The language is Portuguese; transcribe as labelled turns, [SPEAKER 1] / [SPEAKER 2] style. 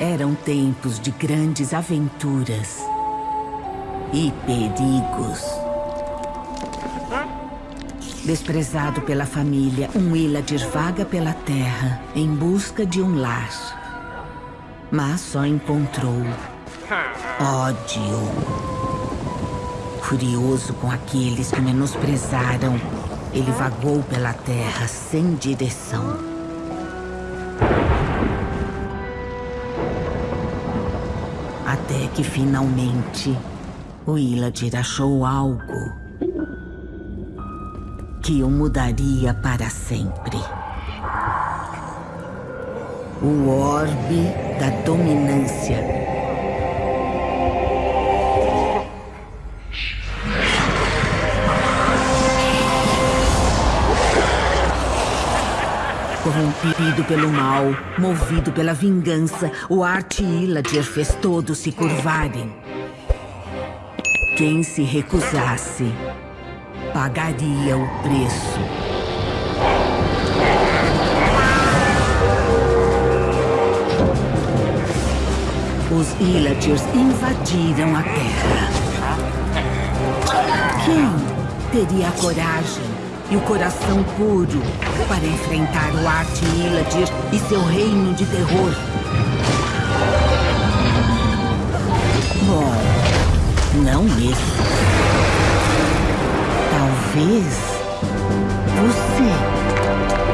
[SPEAKER 1] Eram tempos de grandes aventuras e perigos. Desprezado pela família, um Iladir vaga pela terra em busca de um lar. Mas só encontrou ódio. Furioso com aqueles que menosprezaram, ele vagou pela terra sem direção. Até que finalmente o Iladir achou algo que o mudaria para sempre. O orbe da dominância. Corrompido pelo mal, movido pela vingança, o Arte Iladir fez todos se curvarem. Quem se recusasse, pagaria o preço. Os Ilatirs invadiram a Terra. Quem teria a coragem e o coração puro para enfrentar o Arte Iladir e seu reino de terror? Bom, não esse. Talvez você.